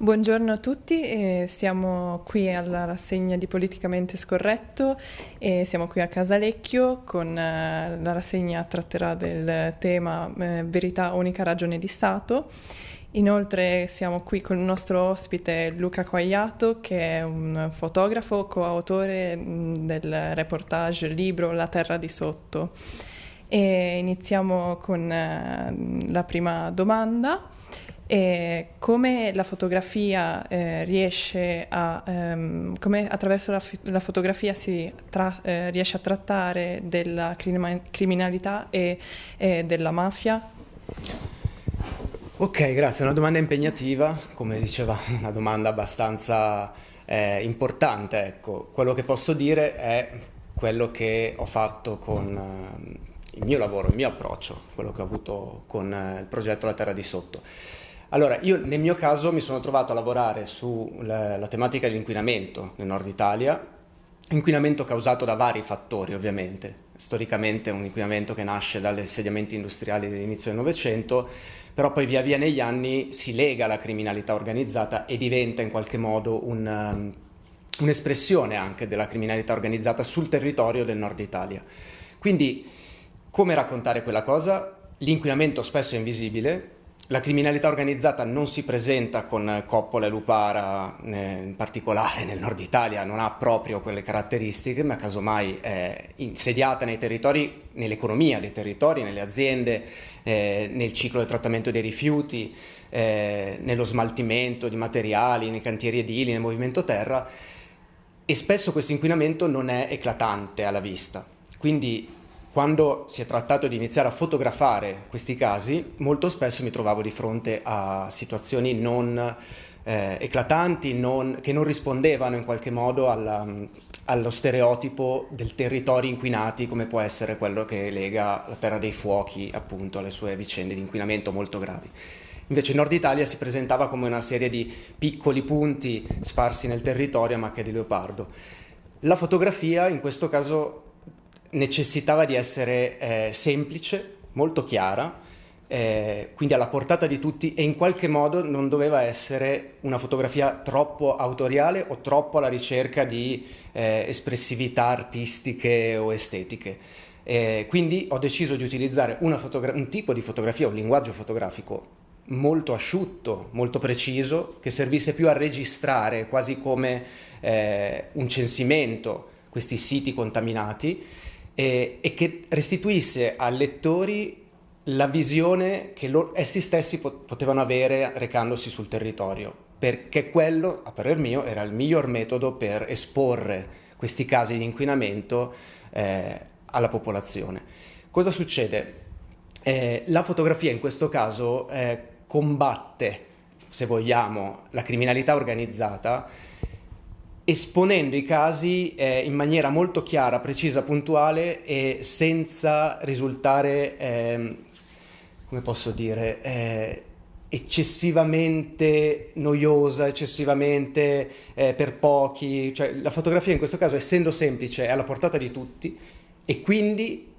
Buongiorno a tutti, eh, siamo qui alla rassegna di Politicamente Scorretto e siamo qui a Casalecchio con eh, la rassegna tratterà del tema eh, Verità, unica ragione di Stato. Inoltre siamo qui con il nostro ospite Luca Quagliato che è un fotografo, coautore mh, del reportage libro La terra di sotto. E iniziamo con eh, la prima domanda. E come la fotografia eh, riesce a, ehm, come attraverso la, la fotografia si tra, eh, riesce a trattare della criminalità e, e, della mafia? Ok, grazie, è una domanda impegnativa, come diceva, una domanda abbastanza eh, importante. Ecco, quello che posso dire è quello che ho fatto con ehm, il mio lavoro, il mio approccio, quello che ho avuto con eh, il progetto La Terra di Sotto. Allora, io nel mio caso mi sono trovato a lavorare sulla tematica dell'inquinamento nel nord Italia, inquinamento causato da vari fattori ovviamente, storicamente un inquinamento che nasce dagli insediamenti industriali dell'inizio del Novecento, però poi via via negli anni si lega alla criminalità organizzata e diventa in qualche modo un, um, un'espressione anche della criminalità organizzata sul territorio del nord Italia. Quindi come raccontare quella cosa? L'inquinamento spesso è invisibile, la criminalità organizzata non si presenta con Coppola e Lupara, in particolare nel nord Italia, non ha proprio quelle caratteristiche, ma casomai è insediata nei territori, nell'economia dei territori, nelle aziende, eh, nel ciclo del trattamento dei rifiuti, eh, nello smaltimento di materiali, nei cantieri edili, nel movimento terra e spesso questo inquinamento non è eclatante alla vista. Quindi quando si è trattato di iniziare a fotografare questi casi, molto spesso mi trovavo di fronte a situazioni non eh, eclatanti, non, che non rispondevano in qualche modo alla, allo stereotipo del territorio inquinati come può essere quello che lega la Terra dei Fuochi appunto alle sue vicende di inquinamento molto gravi. Invece Nord Italia si presentava come una serie di piccoli punti sparsi nel territorio a macchia di leopardo. La fotografia in questo caso necessitava di essere eh, semplice, molto chiara, eh, quindi alla portata di tutti e in qualche modo non doveva essere una fotografia troppo autoriale o troppo alla ricerca di eh, espressività artistiche o estetiche. Eh, quindi ho deciso di utilizzare un tipo di fotografia, un linguaggio fotografico molto asciutto, molto preciso, che servisse più a registrare quasi come eh, un censimento questi siti contaminati e, e che restituisse ai lettori la visione che loro, essi stessi potevano avere recandosi sul territorio, perché quello, a parer mio, era il miglior metodo per esporre questi casi di inquinamento eh, alla popolazione. Cosa succede? Eh, la fotografia in questo caso eh, combatte, se vogliamo, la criminalità organizzata esponendo i casi eh, in maniera molto chiara, precisa, puntuale e senza risultare, eh, come posso dire, eh, eccessivamente noiosa, eccessivamente eh, per pochi. Cioè, la fotografia in questo caso, essendo semplice, è alla portata di tutti e quindi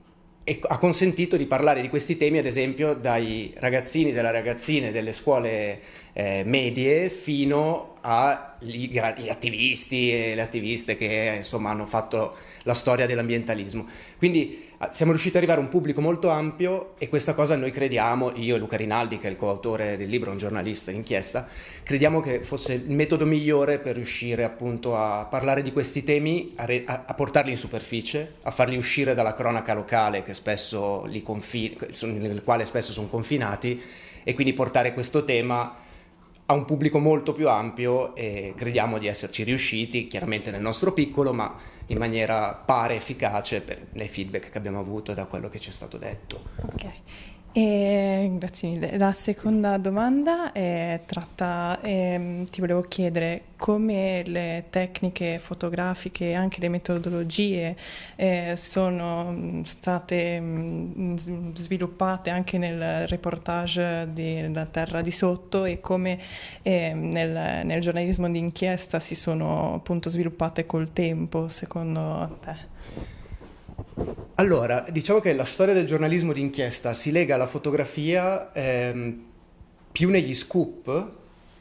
ha consentito di parlare di questi temi, ad esempio, dai ragazzini e delle ragazzine delle scuole eh, medie fino agli attivisti e le attiviste che insomma hanno fatto la storia dell'ambientalismo. Quindi siamo riusciti ad arrivare a un pubblico molto ampio e questa cosa noi crediamo, io e Luca Rinaldi che è il coautore del libro, un giornalista d'inchiesta, crediamo che fosse il metodo migliore per riuscire appunto a parlare di questi temi, a, re, a, portarli in superficie, a farli uscire dalla cronaca locale confin- nel quale spesso sono confinati e quindi portare questo tema a un pubblico molto più ampio e crediamo di esserci riusciti, chiaramente nel nostro piccolo, ma in maniera pare efficace per, nei feedback che abbiamo avuto da quello che ci è stato detto. Okay. E, grazie mille. La seconda domanda è tratta, eh, ti volevo chiedere come le tecniche fotografiche e anche le metodologie eh, sono state mh, mm, sviluppate anche nel reportage della Terra di Sotto e come eh, nel, nel giornalismo d'inchiesta si sono appunto sviluppate col tempo, secondo te? Allora, diciamo che la storia del giornalismo d'inchiesta si lega alla fotografia ehm, più negli scoop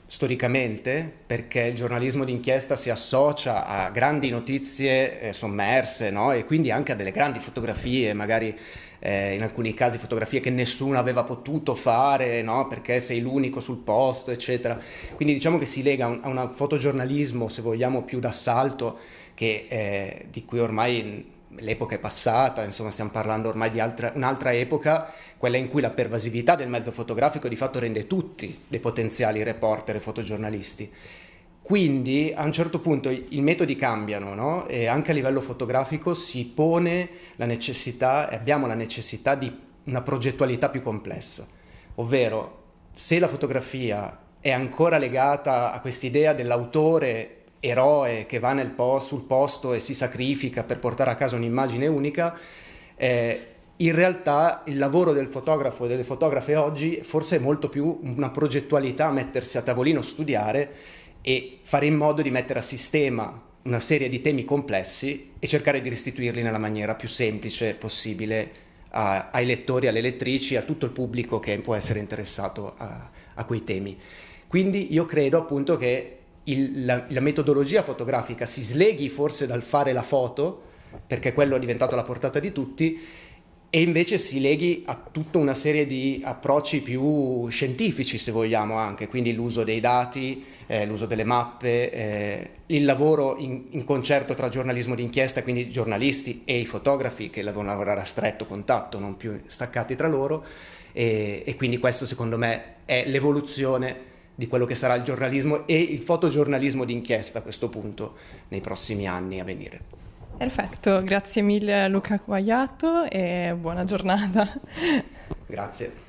storicamente perché il giornalismo d'inchiesta si associa a grandi notizie eh, sommerse no? e quindi anche a delle grandi fotografie, magari eh, in alcuni casi fotografie che nessuno aveva potuto fare no? perché sei l'unico sul posto, eccetera. Quindi diciamo che si lega a un, a un fotogiornalismo, se vogliamo, più d'assalto, che, eh, di cui ormai l'epoca è passata, insomma stiamo parlando ormai di altra, un'altra epoca, quella in cui la pervasività del mezzo fotografico di fatto rende tutti dei potenziali reporter e fotogiornalisti. Quindi a un certo punto i metodi cambiano no? e anche a livello fotografico si pone la necessità, abbiamo la necessità di una progettualità più complessa, ovvero se la fotografia è ancora legata a quest'idea dell'autore eroe che va po- sul posto e si sacrifica per portare a casa un'immagine unica, eh, in realtà il lavoro del fotografo e delle fotografe oggi forse è molto più una progettualità, mettersi a tavolino, studiare e fare in modo di mettere a sistema una serie di temi complessi e cercare di restituirli nella maniera più semplice possibile a, ai lettori, alle lettrici, a tutto il pubblico che può essere interessato a, a quei temi. Quindi io credo appunto che il, la, la, metodologia fotografica si sleghi forse dal fare la foto, perché quello è diventato la portata di tutti, e invece si leghi a tutta una serie di approcci più scientifici, se vogliamo anche, quindi l'uso dei dati, eh, l'uso delle mappe, eh, il lavoro in, in, concerto tra giornalismo d'inchiesta, quindi giornalisti e i fotografi che devono lavorare a stretto contatto, non più staccati tra loro, e, e quindi questo secondo me è l'evoluzione di quello che sarà il giornalismo e il fotogiornalismo d'inchiesta a questo punto nei prossimi anni a venire. Perfetto, grazie mille Luca Quagliato e buona giornata. Grazie.